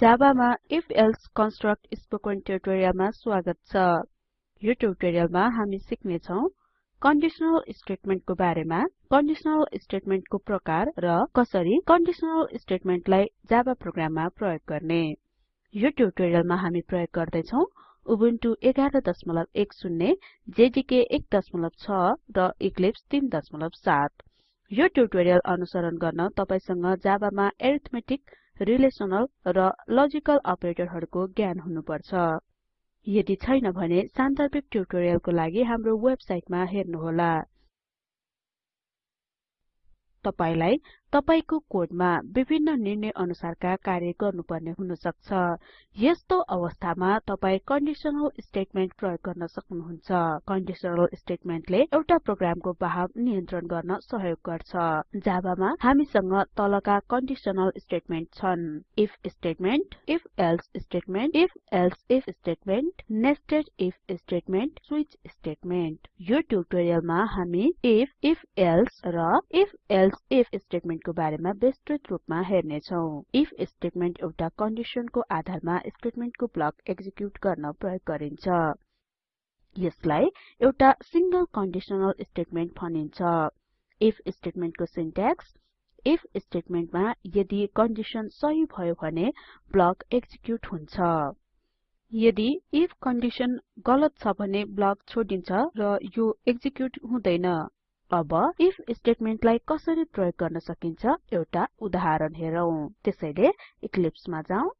जाबामा if else construct spoken ट्युटोरियलमा स्वागत छ। यो ट्युटोरियलमा हामी सिक्ने छौं कन्डिसनल स्टेटमेन्टको बारेमा। कन्डिसनल स्टेटमेन्टको प्रकार र कसरी कन्डिसनल स्टेटमेन्टलाई जावा प्रोग्राममा प्रयोग गर्ने। यो ट्युटोरियलमा हामी प्रयोग गर्दै छौं उबुन्टु 1110 जेडीके 16 र इक्लिप्स 37 यो ट्युटोरियल अनुसरण गर्न तपाईसँग जाबामा एरिथमेटिक रिलेसनल र लजिकल अपरेटरहरुको ज्ञान हुनुपर्छ। यदि छैन भने सान्दर्भिक ट्युटोरियलको लागि हाम्रो वेबसाइटमा हेर्नुहोला। तपाईलाई तपाईको कोडमा विभिन्न निर्णय अनुसारका कार्य गर्नुपर्ने हुन सक्छ यस्तो अवस्थामा तपाई कन्डिसनल स्टेटमेन्ट प्रयोग गर्न सक्नुहुन्छ। कन्डिसनल स्टेटमेन्टले एउटा प्रोग्रामको बहाव नियन्त्रण गर्न सहयोग गर्छ। जाबामा हामीसँग तलका कन्डिसनल स्टेटमेन्ट छन्। If statement if else statement if else if statement nested if statement switch statement यो ट्युटोरियलमा हामी इफ इफ एल्से र इफ एल्से इफ स्टेटमेन्ट को बारेमा विस्तृत रूपमा हेर्ने छौं इफ स्टेटमेन्ट एउटा कन्डिसनको आधारमा स्टेटमेन्टको ब्लक एक्जिक्युट गर्न प्रयोग गरिन्छ। यसलाई एउटा सिंगल कन्डिसनल स्टेटमेन्ट भनिन्छ। इफ स्टेटमेन्टको सिन्ट्याक्स इफ स्टेटमेन्टमा यदि कन्डिसन सही भयो भने ब्लक एक्जिक्युट हुन्छ। यदि इफ कन्डिसन गलत छ भने ब्लक छोडिन्छ र यो एक्जिक्युट हुँदैन। अब इफ स्टेटमेन्टलाई कसरी प्रयोग गर्न सकिन्छ एउटा उदाहरण हेरौं। त्यसैले इक्लिप्समा जाउँ।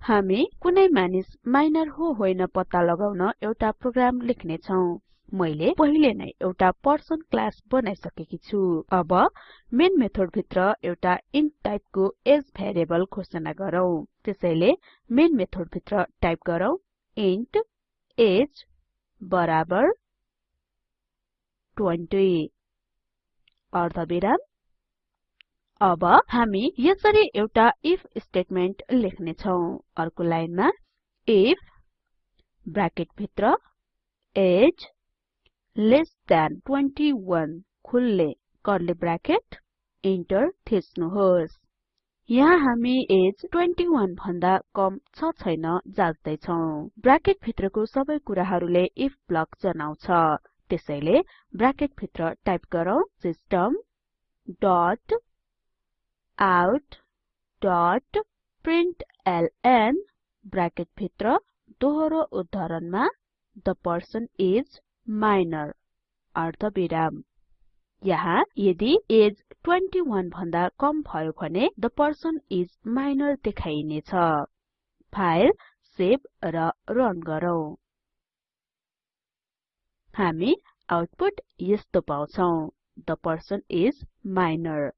हामी कुनै मानिस माइनर हो होइन पत्ता लगाउन एउटा प्रोग्राम लेख्ने छौं। मैले पहिले नै एउटा पर्सन क्लास बनाइसकेकी छु। अब मेन मेथड भित्र एउटा इन्ट टाइपको एज भेरिएबल घोषणा गरौँ। त्यसैले मेन मेथड भित्र टाइप गरौँ। इन्ट एज बराबर 20 अर्धविराम अब हामी यसरी एउटा इफ स्टेटमेन्ट लेख्ने छौं अर्को लाइनमा इफ ब्राकेट भित्र एज लेस द्यान 21 खुल्ले कर्ली ब्राकेट इन्टर थिच्नुहोस्। यहाँ हामी एज 21 भन्दा कम छ छैन जाँच्दै छौं ब्राकेट भित्रको सबै कुराहरुले इफ ब्लक जनाउँछ। त्यसैले ब्राकेट भित्र टाइप गरौँ system dot out dot println bracket भित्र दोहोरो उद्धरणमा द पर्सन इज माइनर अर्धविराम। यहाँ यदि एज 21 भन्दा कम भयो भने द पर्सन इज माइनर देखाइनेछ। फाइल सेभ र रन गरौँ। हामी आउटपुट यस्तो पाउँछौं। द पर्सन इज माइनर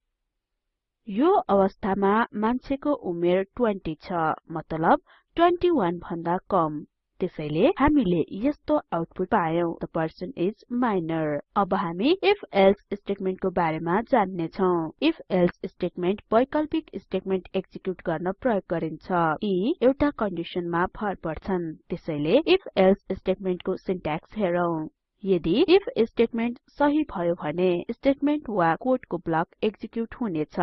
यो अवस्थामा मान्छेको उमेर 20 छ मतलब 21 भन्दा कम। त्यसैले हामीले यस्तो आउटपुट पायौं। द पर्सन इज माइनर अब हामी इफ एल्से स्टेटमेन्टको बारेमा जान्ने छौं इफ एल्से स्टेटमेन्ट वैकल्पिक स्टेटमेन्ट एक्जिक्युट गर्न प्रयोग गरिन्छ। यी एउटा कन्डिसनमा भर पर्छन्। त्यसैले इफ एल्से स्टेटमेन्टको सिन्ट्याक्स हेरौं। यदि इफ स्टेटमेन्ट सही भयो भने स्टेटमेन्ट वा कोडको ब्लक एक्जिक्युट हुनेछ।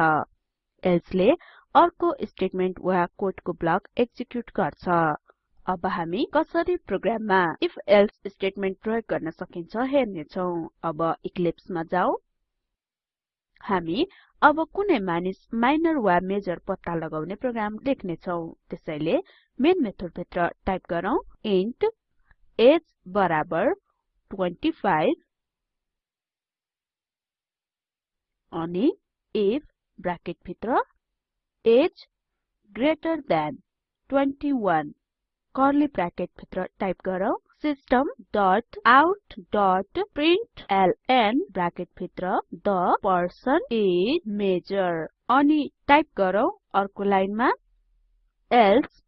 एल्से ले अर्को स्टेटमेन्ट वा कोडको ब्लक एक्जिक्युट गर्छ। अब हामी कसरी प्रोग्राममा इफ एल्से स्टेटमेन्ट प्रयोग गर्न सकिन्छ हेर्ने छौं अब इक्लिप्समा जाउँ हामी अब कुनै मानिस माइनर वा मेजर पत्ता लगाउने प्रोग्राम लेख्ने छौं त्यसैले मेन मेथड भित्र टाइप गरौँ। इन्ट एज बराबर 25 अनि इफ ब्राकेट भित्र age greater than 21 curly bracket भित्र टाइप गरौँ। System dot out dot println bracket भित्र द पर्सन इज मेजर अनि टाइप गरौँ अर्को लाइनमा एल्से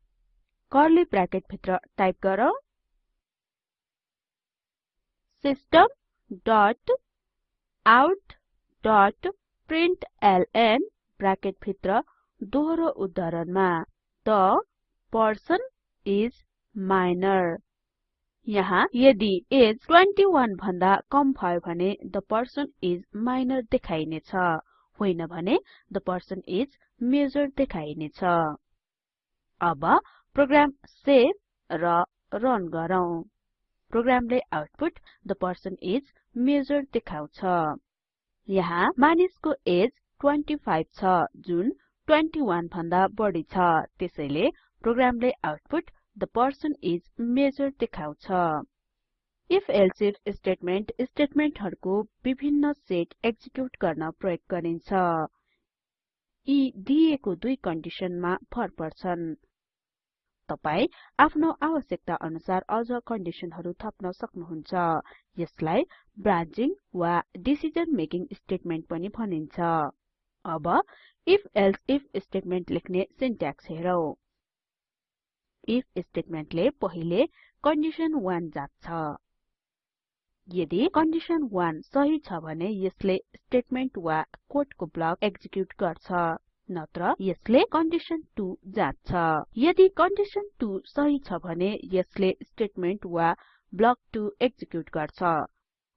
कर्ली ब्राकेट भित्र टाइप गरौँ। System dot out dot println bracket भित्र दोहोरो उद्धरणमा द पर्सन इज माइनर यहाँ यदि एज 21 भन्दा कम भयो भने द पर्सन इज माइनर देखाइनेछ। होइन भने द पर्सन इज मेजर देखाइनेछ। अब प्रोग्राम सेभ र रन गरौँ। प्रोग्रामले output the person is major देखाउँछ। यहाँ मानिसको एज 25 छ जुन 21 भन्दा बढी छ। त्यसैले प्रोग्रामले output the person is major देखाउँछ। If elsif स्टेटमेन्ट स्टेटमेन्टहरुको विभिन्न सेट एक्जिक्युट गर्न प्रयोग गरिन्छ। दुई कन्डिसनमा भर पर्छन्। तपाई आफ्नो आवश्यकता अनुसार अझ कन्डिसनहरु थप्न सक्नुहुन्छ। यसलाई ब्रान्चिङ वा डिसिजन मेकिङ स्टेटमेन्ट पनि भनिन्छ। अब if elsif स्टेटमेन्ट लेख्ने सिन्ट्याक्स हेरौं। if स्टेटमेन्टले पहिले कन्डिसन 1 जाँच्छ। यदि कन्डिसन 1 सही छ भने यसले स्टेटमेन्ट वा कोडको ब्लक एक्जिक्युट गर्छ। नत्र यसले कन्डिसन 2 जाँच्छ। यदि कन्डिसन 2 सही छ भने यसले स्टेटमेन्ट वा ब्लक 2 एक्जिक्युट गर्छ।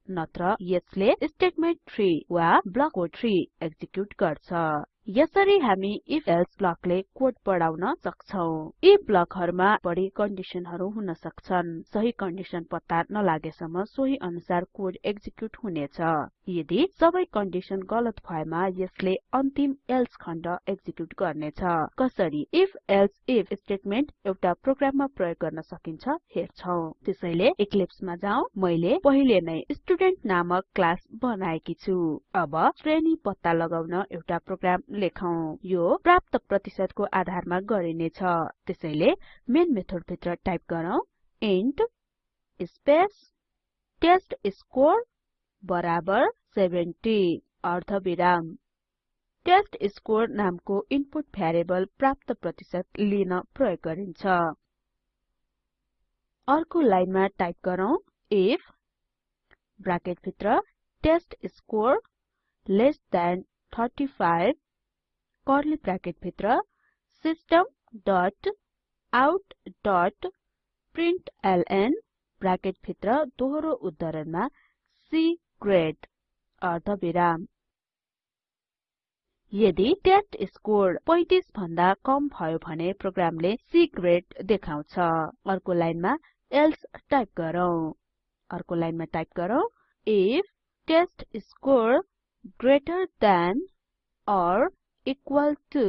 नत्र यसले स्टेटमेन्ट 3 वा ब्लक 3 एक्जिक्युट गर्छ। यसरी हामी if एल्से ब्लकले कोड बढाउन सक्छौं। यी ब्लकहरुमा बढी कन्डिसनहरु हुन सक्छन्। सही कन्डिसन पत्ता नलागेसम्म सोही अनुसार कोड एक्जिक्युट हुनेछ। यदि सबै कन्डिसन गलत भएमा यसले अन्तिम एल्से खण्ड एक्जिक्युट गर्नेछ। कसरी if एल्से if स्टेटमेन्ट एउटा प्रोग्राममा प्रयोग गर्न सकिन्छ हेर्छौं। त्यसैले इक्लिप्समा जाउँ। मैले पहिले नै स्टुडेन्ट नामक क्लास बनाएकी छु। अब श्रेणी पत्ता लगाउन एउटा प्रोग्राम लेखौं यो प्राप्त प्रतिशतको आधारमा गरिनेछ। त्यसैले मेन मेथड भित्र टाइप गरौँ इन्ट स्पेस टेस्टस्कोर बराबर 70 अर्धविराम। टेस्टस्कोर नामको इनपुट भ्यारिएबल प्राप्त प्रतिशत लिन प्रयोग गरिन्छ। अर्को लाइनमा टाइप गरौँ। इफ ब्राकेट भित्र test score less than 35 curly bracket भित्र system dot out dot println bracket भित्र दोहोरो उद्धरणमा C ग्रेड अर्धविराम। यदि टेस्ट स्कोर 35 भन्दा कम भयो भने प्रोग्रामले C ग्रेड देखाउँछ। अर्को लाइनमा एल्से टाइप गरौँ। अर्को लाइनमा type if test score greater than or equal to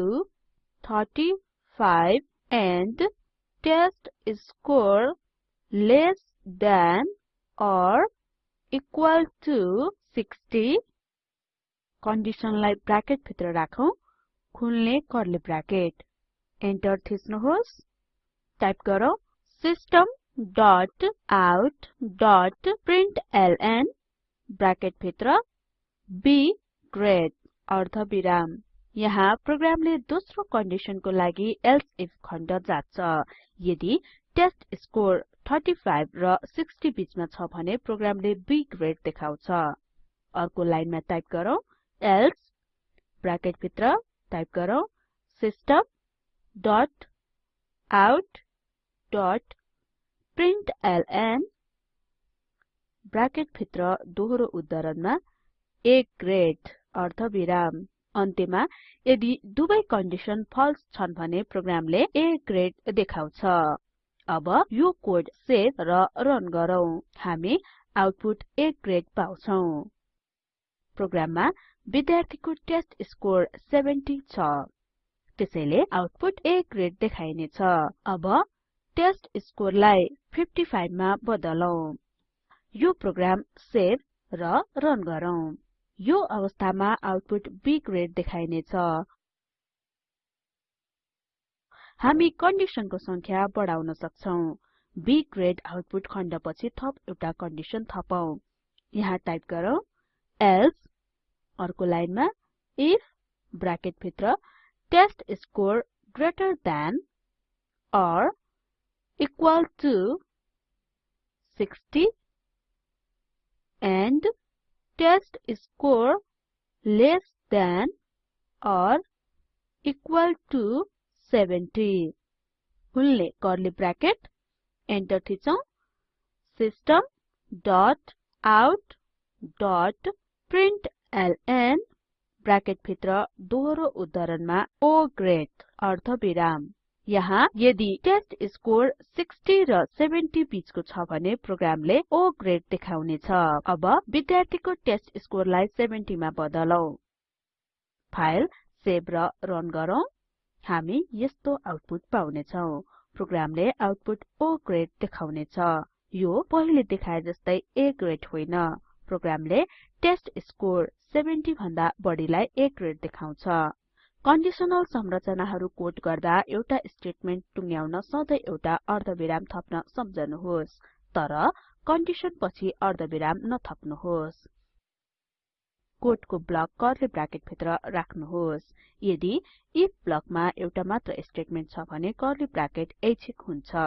35 and test score less than or equal to 60 कन्डिसनलाई ब्राकेट भित्र राखौं। खुल्ने कर्ली ब्राकेट एन्टर थिच्नुहोस्। टाइप गरौँ system dot out dot println bracket भित्र, b ग्रेड अर्धविराम। यहाँ प्रोग्रामले दोस्रो कन्डिसनको लागि एल्से इफ खण्ड जाँच्छ। यदि टेस्ट स्कोर 35 र 60 बीचमा छ भने प्रोग्रामले B ग्रेड देखाउँछ। अर्को लाइनमा टाइप गरौँ एल्से ब्राकेट भित्र टाइप गरौँ system dot out dot println bracket भित्र दोहोरो उद्धरणमा A ग्रेड अर्धविराम। अन्त्यमा यदि दुवै कन्डिसन फल्स छन् भने प्रोग्रामले A ग्रेड देखाउँछ। अब यो कोड सेभ र रन गरौँ। हामी आउटपुट A ग्रेड पाउँछौं। प्रोग्राममा विद्यार्थीको टेस्ट स्कोर 70 छ। त्यसैले आउटपुट A ग्रेड देखाइनेछ। अब टेस्ट स्कोरलाई 55 मा बदलौं। यो प्रोग्राम सेभ र रन गरौँ। यो अवस्थामा आउटपुट B ग्रेड देखाइनेछ। हामी कन्डिसनको संख्या बढाउन सक्छौं। B ग्रेड आउटपुट खण्डपछि थप एउटा कन्डिसन थपौं। यहाँ टाइप गरौँ एल्से अर्को लाइनमा इफ ब्राकेट भित्र test score greater than or equal to 60 and test score less than or equal to 70 खुल्ने कर्ली ब्राकेट एन्टर थिचौं. System dot out dot println bracket भित्र दोहोरो उद्धरणमा O ग्रेड यहाँ यदि टेस्ट स्कोर 60 र 70 बीचको छ भने प्रोग्रामले O ग्रेड देखाउने छ अब विद्यार्थीको टेस्ट स्कोरलाई 70 मा बदलौं। फाइल सेभ र रन गरौँ। हामी यस्तो आउटपुट पाउने छौं प्रोग्रामले आउटपुट O ग्रेड देखाउने छ यो पहिले देखाए जस्तै A ग्रेड होइन। प्रोग्रामले टेस्ट स्कोर 70 भन्दा बढीलाई A ग्रेड देखाउँछ। कन्डिसनल संरचनाहरु कोड गर्दा एउटा स्टेटमेन्ट टुङ्ग्याउन सधैं एउटा अर्धविराम थप्न सम्झनुहोस् तर कन्डिसन पछि अर्धविराम नथप्नुहोस्। कोडको ब्लक कर्ली ब्राकेट भित्र राख्नुहोस्। यदि इफ ब्लकमा एउटा मात्र स्टेटमेन्ट छ भने कर्ली ब्राकेट ऐच्छिक हुन्छ।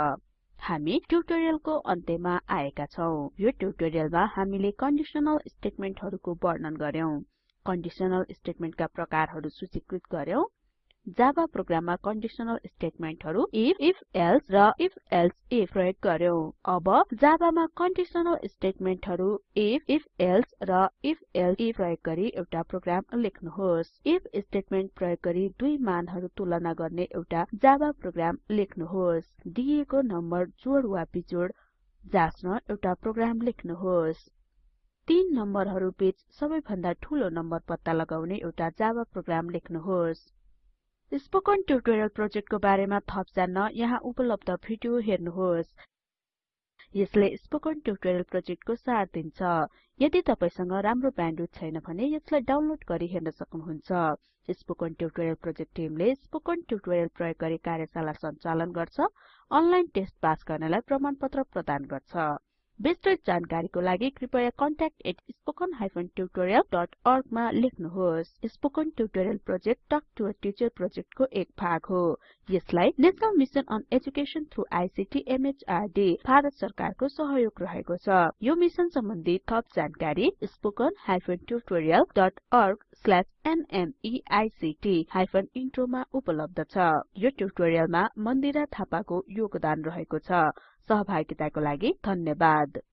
हामी ट्युटोरियलको अन्त्यमा आएका छौं। यो ट्युटोरियलमा हामीले कन्डिसनल स्टेटमेन्टहरुको वर्णन गर्यौं कन्डिसनल स्टेटमेन्टका प्रकारहरु सूचीकृत गर्यौं। जावा प्रोग्राममा कन्डिसनल स्टेटमेन्टहरु इफ if एल्से र if एल्से if प्रयोग गर्यौं। अब जावामा कन्डिसनल स्टेटमेन्टहरु इफ if एल्से र if एल्से if प्रयोग गरी एउटा प्रोग्राम लेख्नुहोस्। इफ स्टेटमेन्ट प्रयोग गरी दुई मानहरु तुलना गर्ने एउटा जावा प्रोग्राम लेख्नुहोस्। दिएको नम्बर जोड वा बिजोड जाच्न एउटा प्रोग्राम लेख्नुहोस्। तीन नम्बरहरु बीच सबैभन्दा ठूलो नम्बर पत्ता लगाउने एउटा जावा प्रोग्राम लेख्नुहोस्। स्पोकन ट्युटोरियल प्रोजेक्टको बारेमा थप जान्न यहाँ उपलब्ध भिडियो हेर्नुहोस्। यसले स्पोकन ट्युटोरियल प्रोजेक्टको सार दिन्छ। यदि तपाईसँग राम्रो ब्यान्डविड्थ छैन भने यसलाई डाउनलोड गरी हेर्न सक्नुहुन्छ। स्पोकन ट्युटोरियल प्रोजेक्ट टिमले स्पोकन ट्युटोरियल प्रयोग गरी कार्यशाला सञ्चालन गर्छ अनलाइन टेस्ट पास गर्नेलाई प्रमाणपत्र प्रदान गर्छ। विस्तृत जानकारीको लागि कृपया contact@spoken tutorialorg मा लेख्नुहोस्। Spoken tutorial project talk to a teacher प्रोजेक्टको एक भाग हो। यसलाई national mission on education through ICT MHRD Bharat सरकारको सहयोग रहेको छ। यो मिशन सम्बन्धी थप जानकारी spoken tutorialorg/nmeict इन्ट्रो मा उपलब्ध छ। यो ट्युटोरियलमा मन्दिरा थापाको योगदान रहेको छ। सहभागिताको लागि धन्यवाद।